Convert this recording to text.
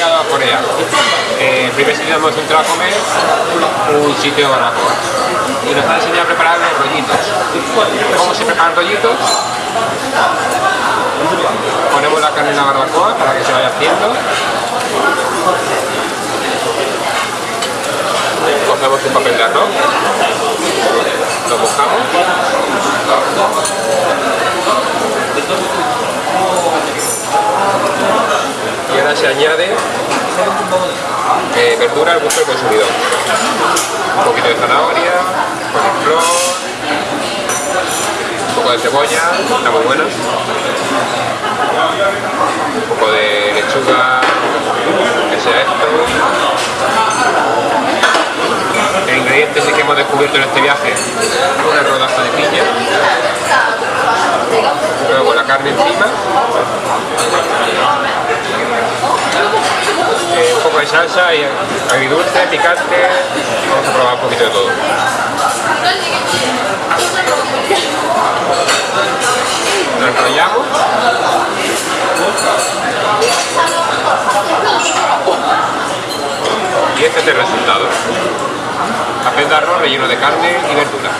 llegado. Eh, primer sitio hemos entrado a comer, un sitio de barbacoa. Y nos han enseñado a preparar los rollitos. ¿Cómo se preparan rollitos? Ponemos la carne en la barbacoa para que se vaya haciendo. Cogemos un papel de arroz, lo mojamos y ahora se añade eh, verdura al gusto del consumidor. Un poquito de zanahoria, coliflor, un poco de cebolla, está muy buena, un poco de lechuga, que sea esto. El ingrediente sí que hemos descubierto en este viaje, una rodaja de piña, luego la carne encima, de salsa y agridulce, picante, vamos a probar un poquito de todo. Lo enrollamos. Y este es el resultado. Papel de arroz relleno de carne y verdura.